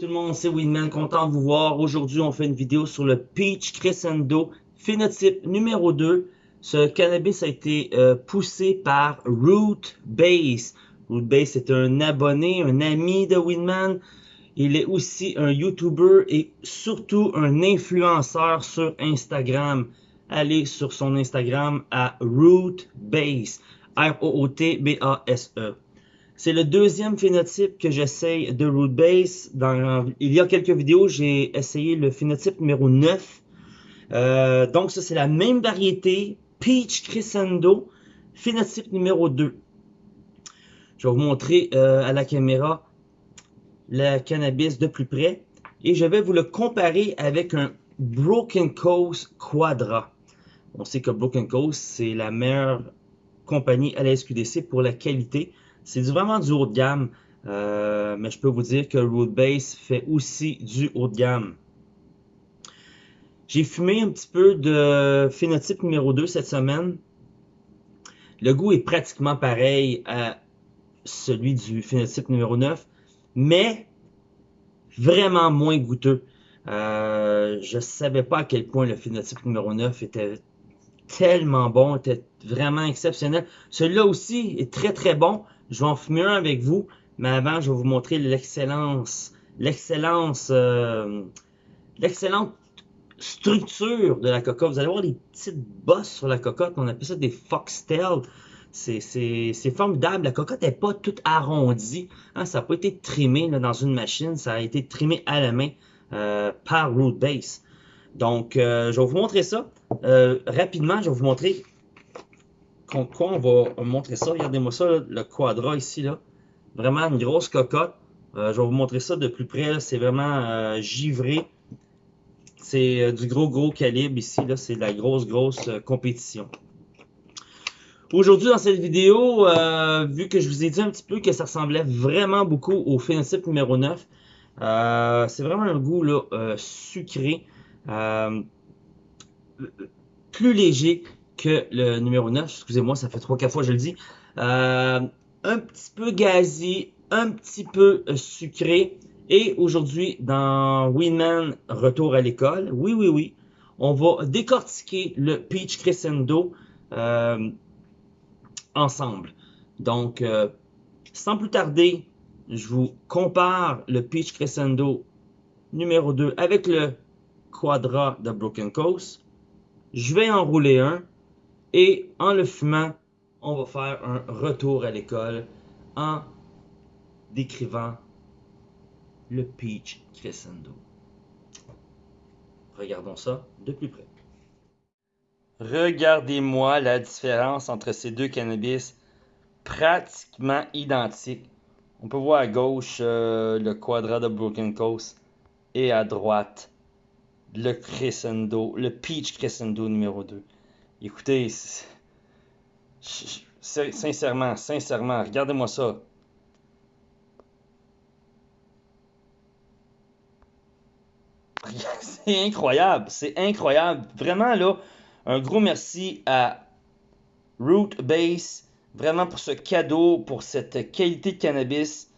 tout le monde, c'est Winman, content de vous voir. Aujourd'hui, on fait une vidéo sur le Peach Crescendo phénotype numéro 2. Ce cannabis a été euh, poussé par Root Base. Root Base est un abonné, un ami de Winman. Il est aussi un YouTuber et surtout un influenceur sur Instagram. Allez sur son Instagram à Root Base. R-O-O-T-B-A-S-E. C'est le deuxième phénotype que j'essaye de root base. Il y a quelques vidéos, j'ai essayé le phénotype numéro 9. Euh, donc ça, c'est la même variété, Peach Crescendo, phénotype numéro 2. Je vais vous montrer euh, à la caméra le cannabis de plus près. Et je vais vous le comparer avec un Broken Coast Quadra. On sait que Broken Coast, c'est la meilleure compagnie à la SQDC pour la qualité. C'est vraiment du haut de gamme, euh, mais je peux vous dire que Root Base fait aussi du haut de gamme. J'ai fumé un petit peu de phénotype numéro 2 cette semaine. Le goût est pratiquement pareil à celui du phénotype numéro 9, mais vraiment moins goûteux. Euh, je savais pas à quel point le phénotype numéro 9 était tellement bon, était vraiment exceptionnel. Celui-là aussi est très très bon. Je vais en fumer un avec vous, mais avant, je vais vous montrer l'excellence, l'excellence, euh, l'excellente structure de la cocotte. Vous allez voir les petites bosses sur la cocotte. On appelle ça des foxtails. C'est formidable. La cocotte n'est pas toute arrondie. Hein. ça n'a pas été trimé dans une machine. Ça a été trimé à la main euh, par Root Base. Donc, euh, je vais vous montrer ça. rapidement, je vais vous montrer quoi on va montrer ça? Regardez-moi ça, le quadra ici. là. Vraiment une grosse cocotte. Euh, je vais vous montrer ça de plus près. C'est vraiment euh, givré. C'est euh, du gros gros calibre ici. là. C'est de la grosse grosse compétition. Aujourd'hui dans cette vidéo, vu que je vous ai dit un petit peu que ça ressemblait vraiment beaucoup au phénotype numéro 9, c'est vraiment un goût là, sucré, plus léger, que le numéro 9. Excusez-moi, ça fait 3-4 fois que je le dis. Euh, un petit peu gazi, un petit peu euh, sucré. Et aujourd'hui, dans Winman Retour à l'école, oui, oui, oui, on va décortiquer le Peach Crescendo euh, ensemble. Donc, sans plus tarder, je vous compare le Peach Crescendo numéro 2 avec le Quadra de Broken Coast. Je vais enrouler un et en le fumant, on va faire un retour à l'école en décrivant le Peach Crescendo. Regardons ça de plus près. Regardez-moi la différence entre ces deux cannabis pratiquement identiques. On peut voir à gauche euh, le quadrat de Broken Coast et à droite le Crescendo, le Peach Crescendo numéro 2. Écoutez, sincèrement, sincèrement, regardez-moi ça. C'est incroyable, c'est incroyable. Vraiment là, un gros merci à Root Base, vraiment pour ce cadeau, pour cette qualité de cannabis.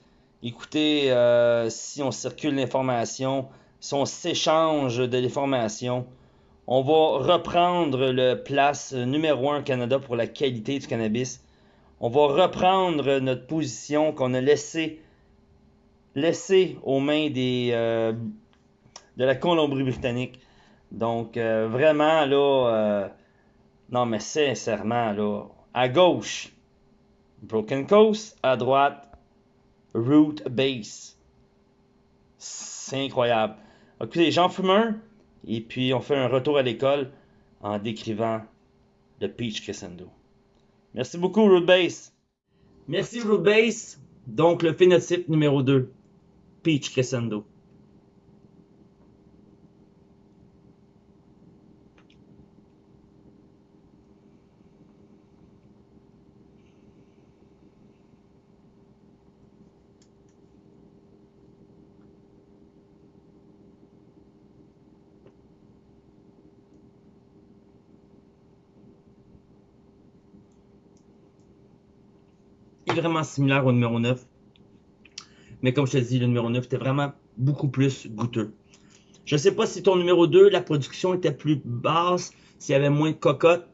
Écoutez, euh, si on circule l'information, si on s'échange de l'information, on va reprendre le place numéro 1 au Canada pour la qualité du cannabis. On va reprendre notre position qu'on a laissée laissé aux mains euh, de la Colombie-Britannique. Donc, euh, vraiment, là, euh, non, mais sincèrement, là, à gauche, Broken Coast, à droite, Root Base. C'est incroyable. Écoutez, j'en fume un. Et puis, on fait un retour à l'école en décrivant le Peach Crescendo. Merci beaucoup, Rootbase. Merci, Rootbase. Donc, le phénotype numéro 2, Peach Crescendo. Vraiment similaire au numéro 9. Mais comme je te dis, le numéro 9 était vraiment beaucoup plus goûteux. Je ne sais pas si ton numéro 2, la production était plus basse, s'il y avait moins de cocottes.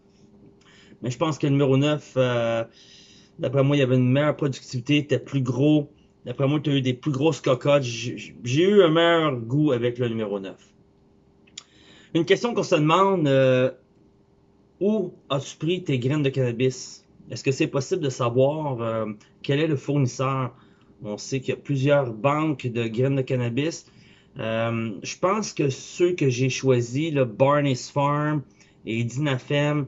Mais je pense que le numéro 9, euh, d'après moi, il y avait une meilleure productivité, était plus gros. D'après moi, tu as eu des plus grosses cocottes. J'ai eu un meilleur goût avec le numéro 9. Une question qu'on se demande, euh, où as-tu pris tes graines de cannabis? Est-ce que c'est possible de savoir euh, quel est le fournisseur? On sait qu'il y a plusieurs banques de graines de cannabis. Euh, je pense que ceux que j'ai choisis, le Barney's Farm et Dinafem,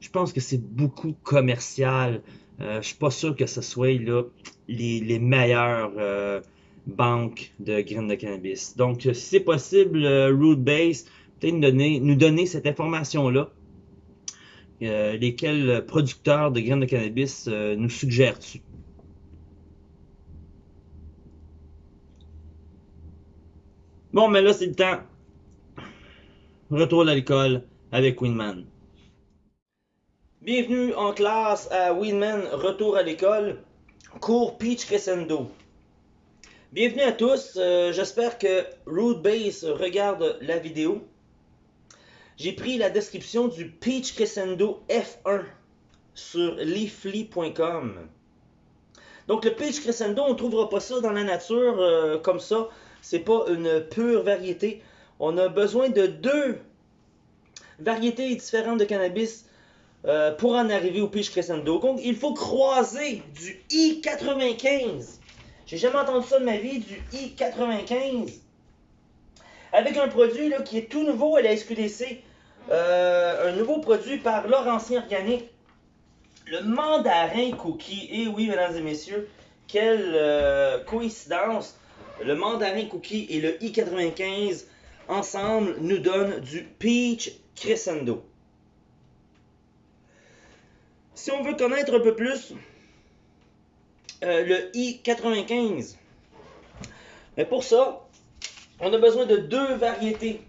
je pense que c'est beaucoup commercial. Euh, je suis pas sûr que ce soit là, les, les meilleures euh, banques de graines de cannabis. Donc, si c'est possible, Root Base, peut-être nous donner, nous donner cette information-là. Lesquels producteurs de graines de cannabis nous suggères-tu? Bon, mais là, c'est le temps. Retour à l'école avec Winman. Bienvenue en classe à Winman Retour à l'école, cours Peach Crescendo. Bienvenue à tous, euh, j'espère que Root Base regarde la vidéo. J'ai pris la description du Peach Crescendo F1 sur leafly.com. Donc le Peach Crescendo, on ne trouvera pas ça dans la nature euh, comme ça c'est pas une pure variété. On a besoin de deux variétés différentes de cannabis euh, pour en arriver au Peach Crescendo. Donc, il faut croiser du I95. J'ai jamais entendu ça de ma vie, du I95. Avec un produit qui est tout nouveau à la SQDC. Euh, un nouveau produit par Laurentien Organique. Le mandarin cookie. Et eh oui, mesdames et messieurs, quelle euh, coïncidence le mandarin cookie et le i95 ensemble nous donnent du peach crescendo. Si on veut connaître un peu plus euh, le i95, mais pour ça, on a besoin de deux variétés.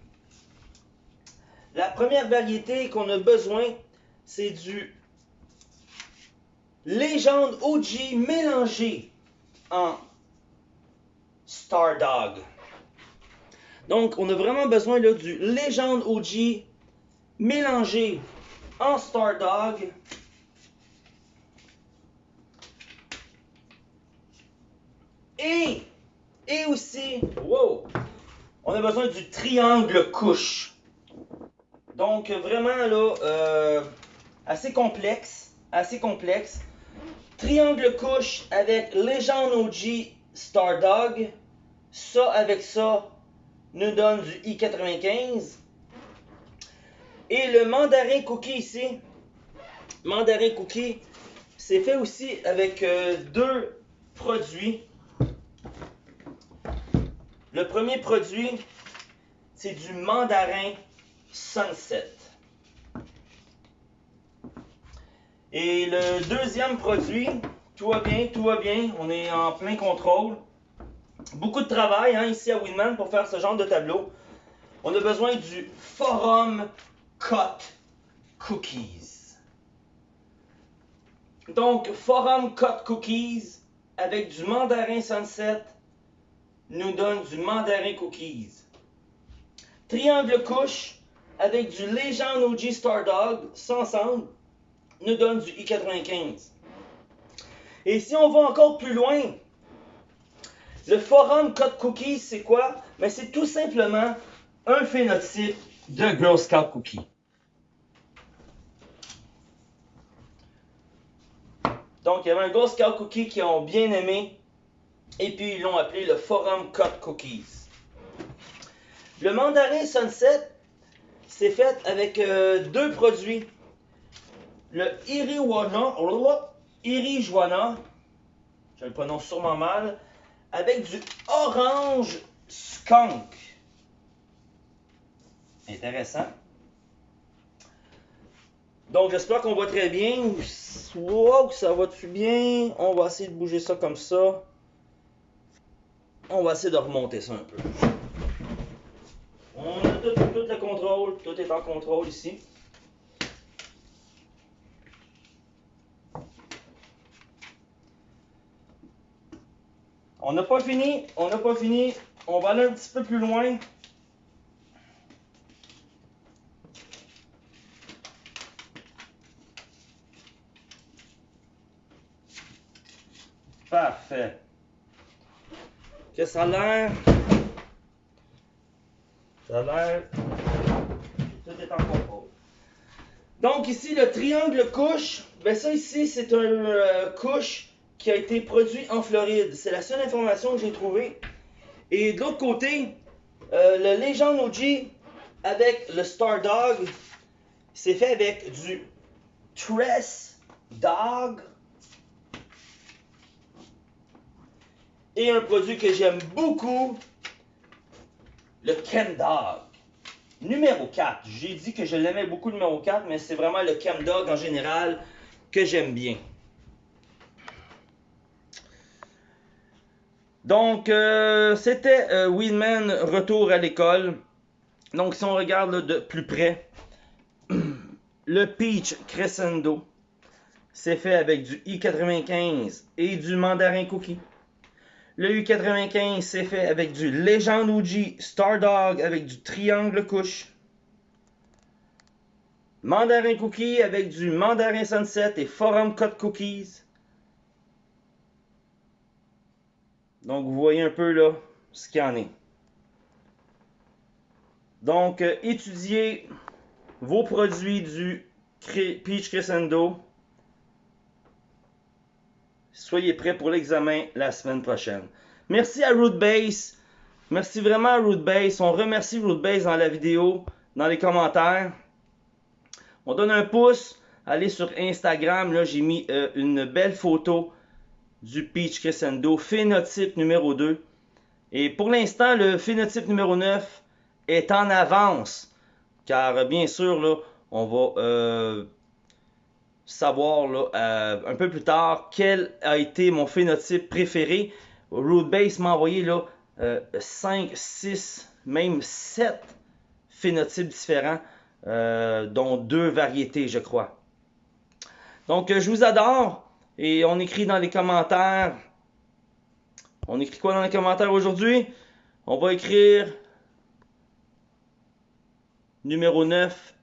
La première variété qu'on a besoin, c'est du Légende OG mélangé en Stardog. Donc, on a vraiment besoin là, du Légende OG mélangé en Stardog. Et, et aussi, wow, on a besoin du triangle couche. Donc, vraiment là, euh, assez complexe, assez complexe. Triangle couche avec Légende OG Stardog. Ça avec ça nous donne du I95. Et le mandarin cookie ici, mandarin cookie, c'est fait aussi avec euh, deux produits. Le premier produit, c'est du mandarin Sunset. Et le deuxième produit, tout va bien, tout va bien. On est en plein contrôle. Beaucoup de travail hein, ici à Winman pour faire ce genre de tableau. On a besoin du Forum Cut Cookies. Donc, Forum Cut Cookies avec du mandarin Sunset nous donne du mandarin Cookies. Triangle couche avec du Legend OG Star Dog, ça ensemble, nous donne du I95. Et si on va encore plus loin, le forum Code Cookies, c'est quoi? Mais c'est tout simplement un phénotype de Girl Scout Cookie. Donc, il y avait un Girl Scout Cookie qui ont bien aimé, et puis ils l'ont appelé le Forum Cut Cookies. Le mandarin Sunset, c'est fait avec euh, deux produits. Le Iriwana, Irijuana, je le prononce sûrement mal, avec du orange skunk. Intéressant. Donc j'espère qu'on voit très bien. Wow, ça va-tu bien? On va essayer de bouger ça comme ça. On va essayer de remonter ça un peu. On a tout, le contrôle. Tout est en contrôle ici. On n'a pas fini, on n'a pas fini. on va aller un petit peu plus loin. Parfait. Que ça a l'air? Ça a l'air. Tout est en contrôle. Donc ici, le triangle couche. Ben ça ici, c'est un euh, couche qui a été produit en Floride. C'est la seule information que j'ai trouvée. Et de l'autre côté, euh, le Legend OG avec le Star Dog, c'est fait avec du Tress Dog et un produit que j'aime beaucoup, le Ken Dog. Numéro 4. J'ai dit que je l'aimais beaucoup, numéro 4, mais c'est vraiment le Ken Dog en général que j'aime bien. Donc, euh, c'était euh, Wheelman Retour à l'école. Donc, si on regarde de plus près, le Peach Crescendo, c'est fait avec du I-95 et du Mandarin Cookie. Le U95, c'est fait avec du Legend OG Stardog avec du Triangle Couche. Mandarin Cookie avec du Mandarin Sunset et Forum Cut Cookies. Donc, vous voyez un peu là ce qu'il y en est. Donc, euh, étudiez vos produits du Peach Crescendo Soyez prêts pour l'examen la semaine prochaine. Merci à Rootbase. Merci vraiment à Rootbase. On remercie Rootbase dans la vidéo, dans les commentaires. On donne un pouce. Allez sur Instagram. Là, j'ai mis euh, une belle photo du Peach Crescendo, phénotype numéro 2. Et pour l'instant, le phénotype numéro 9 est en avance. Car bien sûr, là, on va euh, savoir euh, un peu plus tard quel a été mon phénotype préféré. Rootbase m'a envoyé là, 5, euh, 6, même 7 phénotypes différents, euh, dont deux variétés, je crois. Donc, je vous adore. Et on écrit dans les commentaires. On écrit quoi dans les commentaires aujourd'hui? On va écrire numéro 9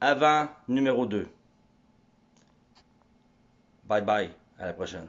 avant numéro 2. Bye bye. À la prochaine.